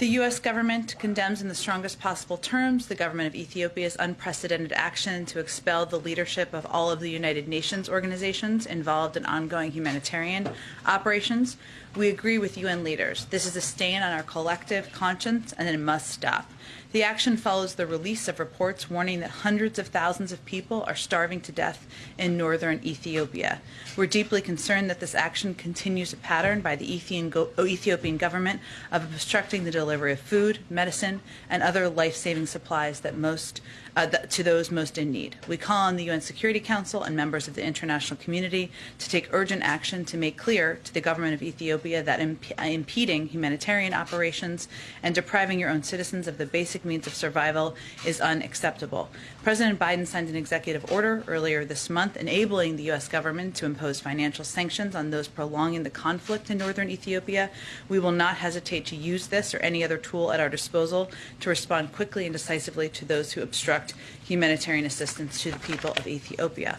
The U.S. government condemns in the strongest possible terms the government of Ethiopia's unprecedented action to expel the leadership of all of the United Nations organizations involved in ongoing humanitarian operations. We agree with UN leaders. This is a stain on our collective conscience and it must stop. The action follows the release of reports warning that hundreds of thousands of people are starving to death in northern Ethiopia. We're deeply concerned that this action continues a pattern by the Ethiopian government of obstructing the delivery of food, medicine, and other life-saving supplies that most uh, to those most in need. We call on the UN Security Council and members of the international community to take urgent action to make clear to the government of Ethiopia that imp impeding humanitarian operations and depriving your own citizens of the basic means of survival is unacceptable. President Biden signed an executive order earlier this month enabling the U.S. government to impose financial sanctions on those prolonging the conflict in northern Ethiopia. We will not hesitate to use this or any other tool at our disposal to respond quickly and decisively to those who obstruct humanitarian assistance to the people of Ethiopia.